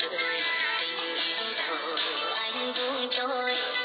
đời tình yêu anh buông trôi